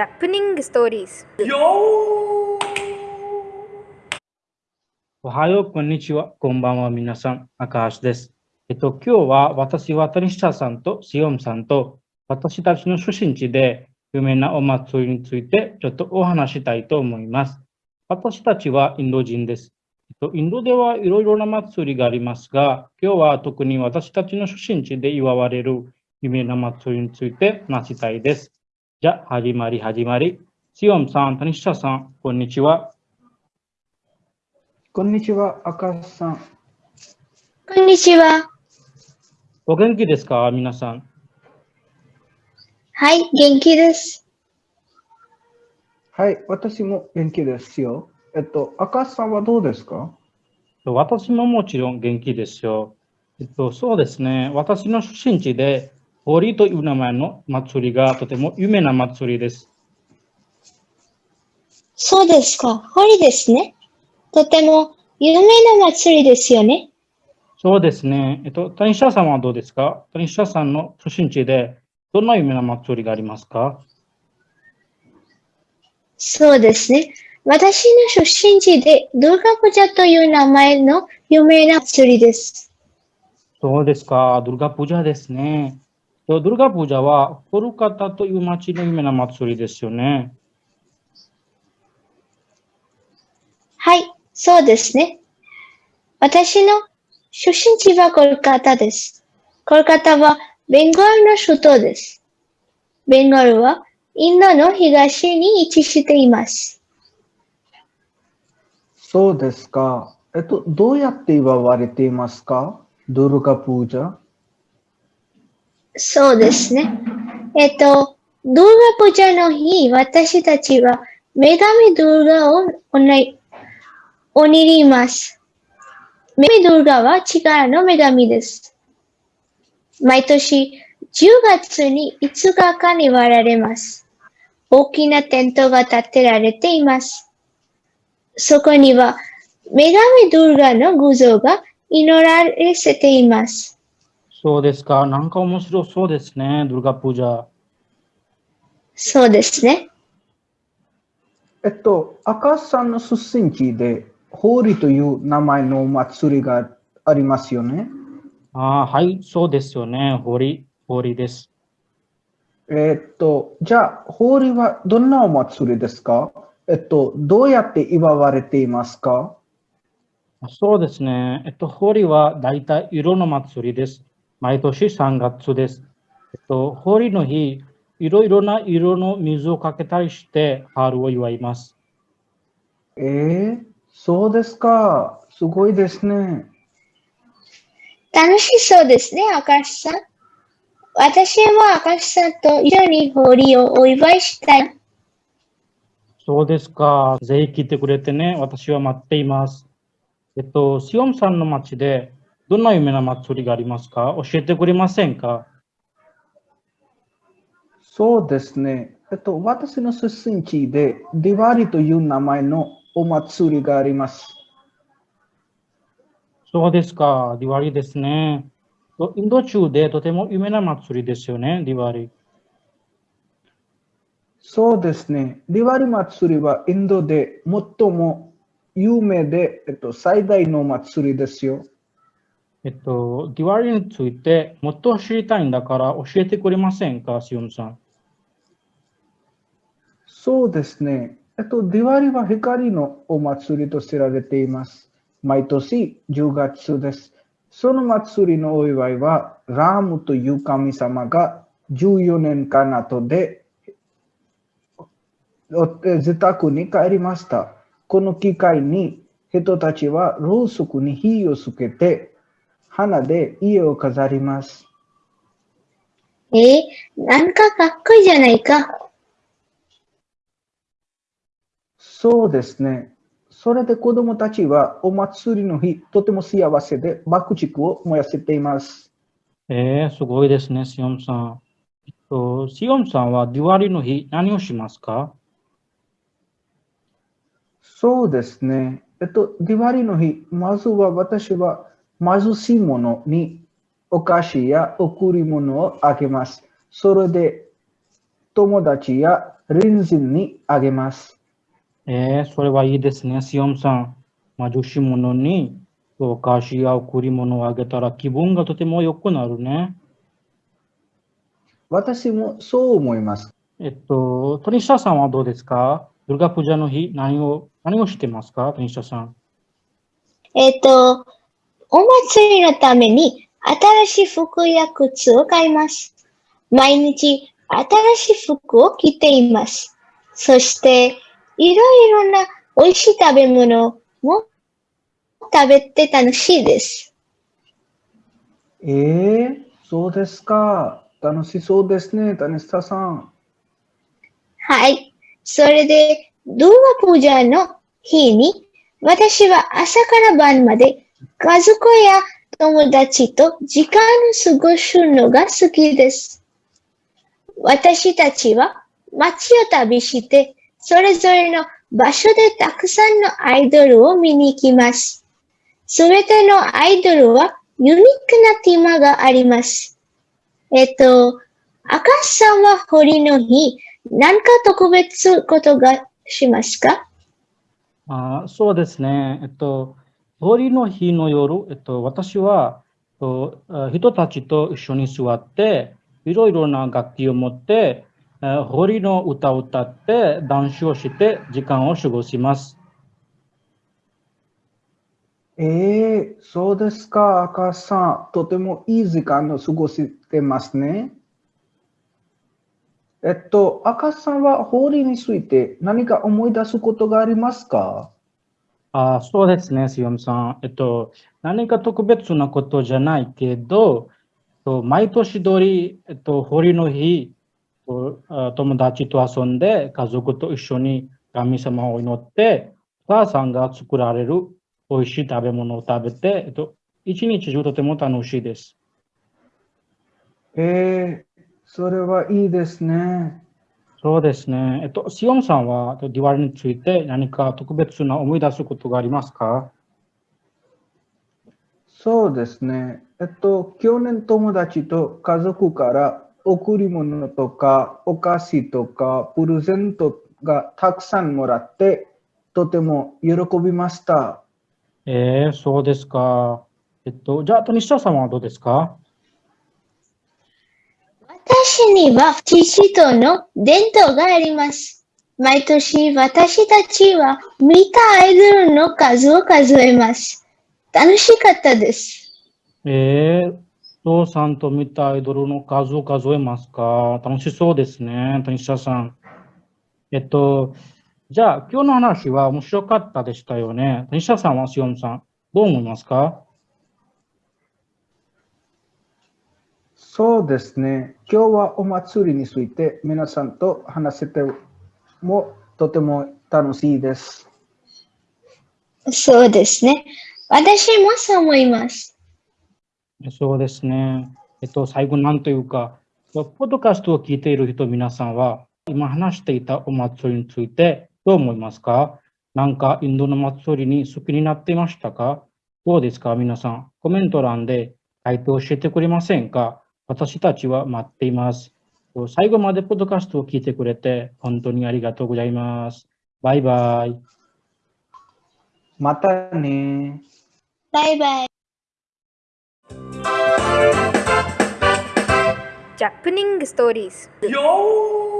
Japanese stories. おはよう、こんにちは、こんばんは、皆さん、赤橋です。えっと、今日は私は谷下さんとシオンさんと私たちの出身地で有名なお祭りについてちょっとお話したいと思います。私たちはインド人です。えっと、インドではいろいろな祭りがありますが、今日は特に私たちの出身地で祝われる有名な祭りについて話したいです。じゃあ、始まり始まり。シオンさん、谷下さん、こんにちは。こんにちは、赤橋さん。こんにちは。お元気ですか皆さん？はい、元気です。はい、私も元気ですよ。えっと、赤橋さんはどうですか？私ももちろん元気ですよ。えっと、そうですね。私の出身地で、ホリという名前の祭りがとても有名な祭りです。そうですか。ホリですね。とても有名な祭りですよね。そうですね。えっと、谷下さんはどうですか？谷下さんの出身地で、どんな有名な祭りがありますか？そうですね。私の出身地でドゥルガプジャという名前の有名な祭りです。そうですか。ドゥルガプジャですね。ドゥルガプジャは、コルカタという町の有名な祭りですよね。はい、そうですね。私の出身地はコルカタです。コルカタはベンガルの首都です。ベンガルはインドの東に位置しています。そうですか。えっと、どうやって祝われていますか？ドゥルガプージャそうですね。えっと、ドゥルガプジャの日、私たちは女神ドゥルガをおね祈ります。女神ドゥルガは力の女神です。毎年10月に5日間に割られます。大きなテントが建てられています。そこには女神ドゥルガの偶像が祈られています。そうですか。なんか面白そうですね。ドゥルガプジャ。そうですね。えっと、赤橋さんの出身地で、ホーリという名前のお祭りがありますよね。ああ、はい、そうですよね。ホリ、ホリです。えっと、じゃあ、ホーリはどんなお祭りですか？えっと、どうやって祝われていますか？そうですね。えっと、ホリは大体色の祭りです。毎年3月です。えっと、ホリの日、いろいろな色の水をかけたりして春を祝います。えー、そうですか。すごいですね。楽しそうですね、明石さん。私も明石さんと一緒にホリをお祝いしたい。そうですか。ぜひ来てくれてね。私は待っています。えっと、シオンさんの町でどんな有名な祭りがありますか？教えてくれませんか？そうですね。えっと、私の出身地で、ディワリという名前のお祭りがあります。そうですか。ディワリですね。とインド中でとても有名な祭りですよね、ディワリ。そうですね。ディワリ祭りはインドで最も有名で、えっと、最大の祭りですよ。えっと、ディワリについてもっと知りたいんだから教えてくれませんか、シオンさん。そうですね。えっと、ディワリは光のお祭りと知られています。毎年10月です。その祭りのお祝いは、ラームという神様が14年間後で自宅に帰りました。この機会に人たちはろうそくに火をつけて、花で家を飾ります。えー、なんかかっこいいじゃないか。そうですね。それで子供たちはお祭りの日、とても幸せで爆竹を燃やせています。えー、すごいですね、シオンさん。えっと、シオンさんはディワリの日何をしますか？そうですね。えっと、ディワリの日、まずは私は貧しい者にお菓子や贈り物をあげます。それで友達や隣人にあげます。えー、それはいいですね、シオンさん。貧しい者にお菓子や贈り物をあげたら気分がとても良くなるね。私もそう思います。えっと、トニシャさんはどうですか？ドゥルガプジャの日、何を、何をしてますか？トニシャさん。えっと、お祭りのために新しい服や靴を買います。毎日新しい服を着ています。そして、いろいろな美味しい食べ物も食べて楽しいです。えー、そうですか。楽しそうですね、タニスタさん。はい。それで、ドゥーガプージャの日に、私は朝から晩まで家族や友達と時間を過ごすのが好きです。私たちは街を旅して、それぞれの場所でたくさんのアイドルを見に行きます。すべてのアイドルはユニークなテーマがあります。えっと、赤さんはホリの日、何か特別ことがしますか？あそうですね。えっと、ホリの日の夜、えっと、私は、人たちと一緒に座って、いろいろな楽器を持って、えーホリの歌を歌って、ダンスをして、時間を過ごします。えー、そうですか、赤さん。とてもいい時間を過ごしてますね。えっと、赤さんは法理について何か思い出すことがありますか？あそうですね、シオムさん。えっと、何か特別なことじゃないけど、と毎年通り、えっと、ホリの日、と友達と遊んで、家族と一緒に神様を祈って、お母さんが作られる美味しい食べ物を食べて、えっと、一日中とても楽しいです。えー、それはいいですね。そうですね。えっと、シオンさんは、えっとディワリについて何か特別な思い出すことがありますか？そうですね。えっと、去年友達と家族から贈り物とかお菓子とかプレゼントがたくさんもらって、とても喜びました。えー、そうですか。えっと、じゃあ、トニシャさんはどうですか？私には父との伝統があります。毎年私たちは見たアイドルの数を数えます。楽しかったです。えー、父さんと見たアイドルの数を数えますか？楽しそうですね、トニシャさん。えっと、じゃあ、今日の話は面白かったでしたよね。トニシャさんはシオンさん、どう思いますか？そうですね。今日はお祭りについて皆さんと話せてもとても楽しいです。そうですね。私もそう思います。そうですね。えっと、最後なんというか、ポッドキャストを聞いている人皆さんは、今話していたお祭りについてどう思いますか？なんかインドの祭りに好きになっていましたか？どうですか？皆さん。コメント欄で書いて教えてくれませんか？私たちは待っています。最後までポッドキャストを聞いてくれて本当にありがとうございます。バイバイ。またね。バイバイ。Japanese stories. Yo!